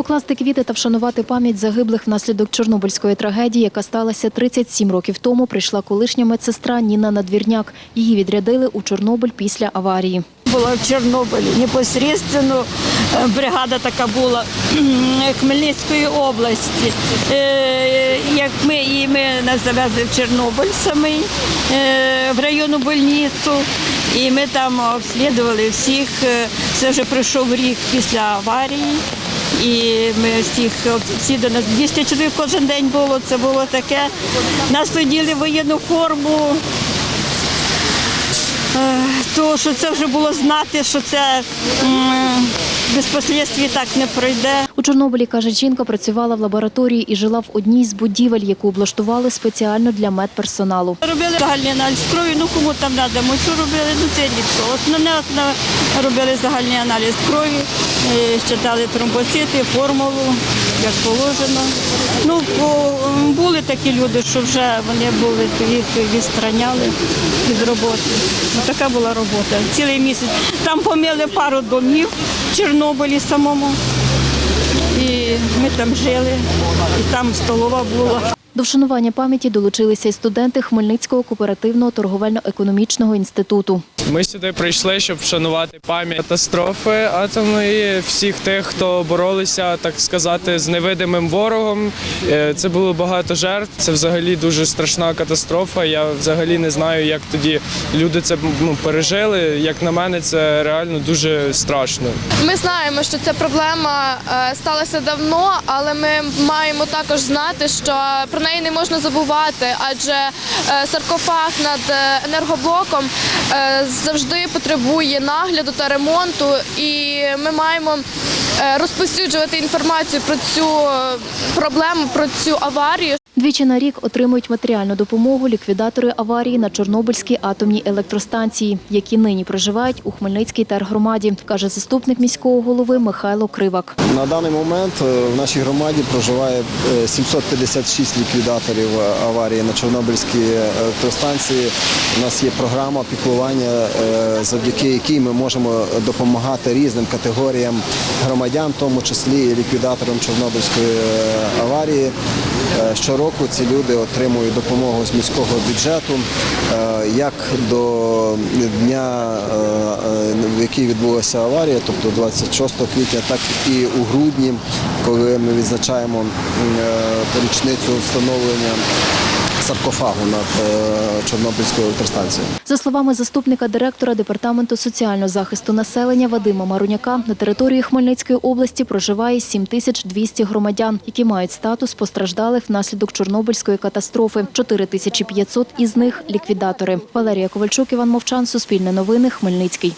Покласти квіти та вшанувати пам'ять загиблих внаслідок Чорнобильської трагедії, яка сталася 37 років тому, прийшла колишня медсестра Ніна Надвірняк. Її відрядили у Чорнобиль після аварії. була в Чорнобилі. Непосредственно е, бригада така була Хмельницької області. Е, Як ми і ми нас завезли в Чорнобиль самий е, в районну больницю. І ми там обслідували всіх. Е, Це вже пройшов рік після аварії. І ми всіх всі до нас 200 чоловік кожен день було. Це було таке. Нас оділи воєнну форму. Е, то що це вже було знати, що це без так не пройде. У Чорнобилі, каже жінка, працювала в лабораторії і жила в одній з будівель, яку облаштували спеціально для медперсоналу. Робили загальний аналіз крові, ну кому там треба, мочу робили, ну це рідко. Основне, основне робили загальний аналіз крові, е, щитали тромбоцити, формулу, як положено. Ну, були такі люди, що вже вони були, їх відстраняли від роботи. Ну, така була робота. Цілий місяць. Там помили пару домів в Чорнобилі самому. І ми там жили, і там столова була. До вшанування пам'яті долучилися й студенти Хмельницького кооперативного торговельно-економічного інституту. Ми сюди прийшли, щоб вшанувати пам'ять катастрофи атомної, всіх тих, хто боролися, так сказати, з невидимим ворогом. Е, Це було багато жертв. Це взагалі дуже страшна катастрофа. Я взагалі не знаю, як тоді люди це ну, пережили. Як на мене, це реально дуже страшно. Ми знаємо, що ця проблема е, сталася давно, але ми маємо також знати, що про неї не можна забувати, адже е, саркофаг над е, енергоблоком е, завжди потребує нагляду та ремонту, і ми маємо розповсюджувати інформацію про цю е, проблему, про цю аварію. Двічі на рік отримують матеріальну допомогу ліквідатори аварії на Чорнобильській атомній електростанції, які нині проживають у Хмельницькій тергромаді, каже заступник міського голови Михайло Кривак. На даний момент е, в нашій громаді проживає е, 756 ліквідаторів е, аварії на Чорнобильській електростанції. У нас є програма піклування, е, завдяки якій ми можемо допомагати різним категоріям громадян, в тому числі і ліквідаторам Чорнобильської е, аварії. Е, Щороку ці люди отримують допомогу з міського бюджету е, як до дня, в який відбулася аварія, тобто 26 квітня, так і у грудні, коли ми відзначаємо річницю встановлення саркофагу над е, Чорнобильською електростанцією. За словами заступника директора департаменту соціального захисту населення Вадима Маруняка, на території Хмельницької області проживає 7200 громадян, які мають статус постраждалих внаслідок Чорнобильської катастрофи. 4500 із них ліквідатори. Валерія Ковальчук, Іван Мовчан, Суспільне новини, Хмельницький.